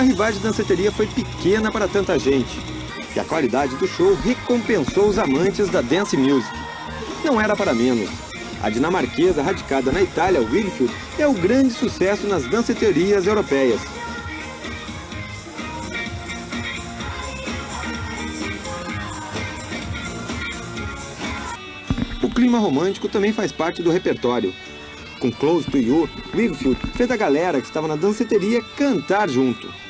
a rival de danceteria foi pequena para tanta gente. E a qualidade do show recompensou os amantes da dance music. Não era para menos. A dinamarquesa radicada na Itália, Wilfield, é o grande sucesso nas danceterias europeias. O clima romântico também faz parte do repertório. Com Close to You, Wilfield fez a galera que estava na danceteria cantar junto.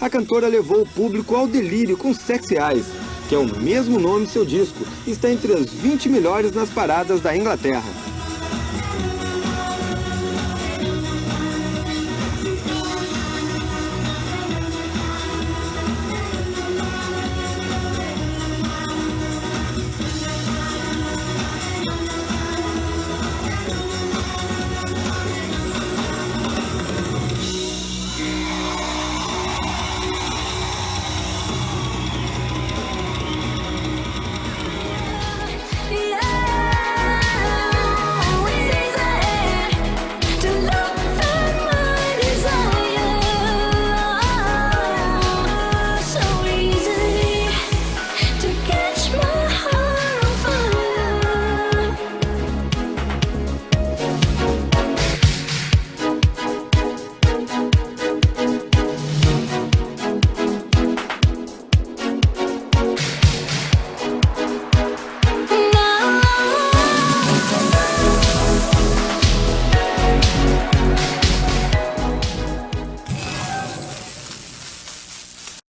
A cantora levou o público ao delírio com Sexy Eyes, que é o mesmo nome seu disco, e está entre as 20 melhores nas paradas da Inglaterra.